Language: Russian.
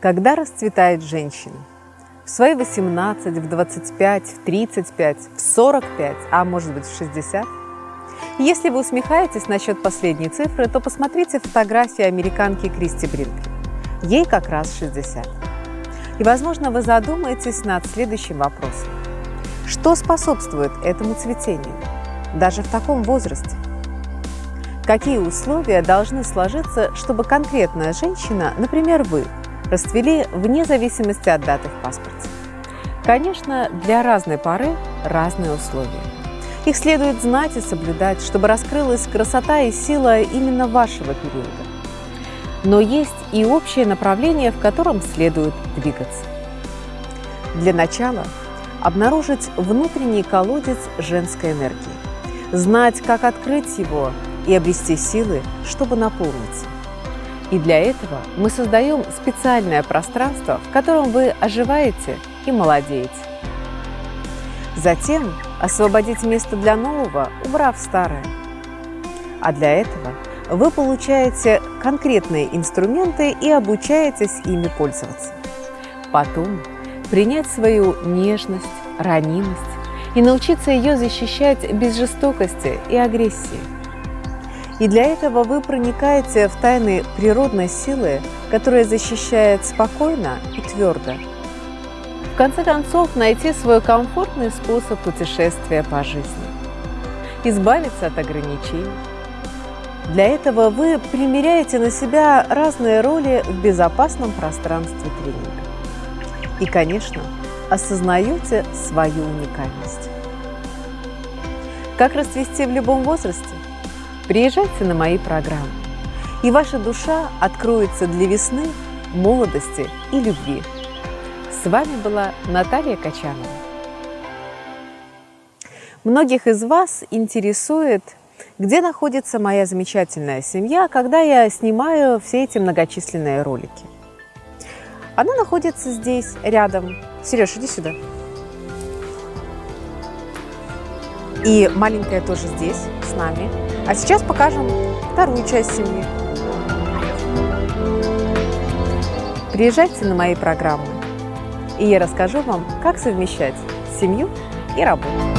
Когда расцветает женщина? В свои 18, в 25, в 35, в 45, а может быть в 60? Если вы усмехаетесь насчет последней цифры, то посмотрите фотографии американки Кристи Бринкли. Ей как раз 60. И, возможно, вы задумаетесь над следующим вопросом. Что способствует этому цветению, даже в таком возрасте? Какие условия должны сложиться, чтобы конкретная женщина, например, вы, расцвели вне зависимости от даты в паспорте. Конечно, для разной поры разные условия. Их следует знать и соблюдать, чтобы раскрылась красота и сила именно вашего периода. Но есть и общее направление, в котором следует двигаться. Для начала обнаружить внутренний колодец женской энергии, знать, как открыть его и обрести силы, чтобы наполниться. И для этого мы создаем специальное пространство, в котором вы оживаете и молодеете. Затем освободить место для нового, убрав старое. А для этого вы получаете конкретные инструменты и обучаетесь ими пользоваться. Потом принять свою нежность, ранимость и научиться ее защищать без жестокости и агрессии – и для этого вы проникаете в тайны природной силы, которая защищает спокойно и твердо. В конце концов, найти свой комфортный способ путешествия по жизни. Избавиться от ограничений. Для этого вы примеряете на себя разные роли в безопасном пространстве тренинга. И, конечно, осознаете свою уникальность. Как расцвести в любом возрасте? Приезжайте на мои программы, и ваша душа откроется для весны, молодости и любви. С вами была Наталья Качанова. Многих из вас интересует, где находится моя замечательная семья, когда я снимаю все эти многочисленные ролики. Она находится здесь, рядом. Сереж, иди сюда. И маленькая тоже здесь, с нами. А сейчас покажем вторую часть семьи. Приезжайте на мои программы, и я расскажу вам, как совмещать семью и работу.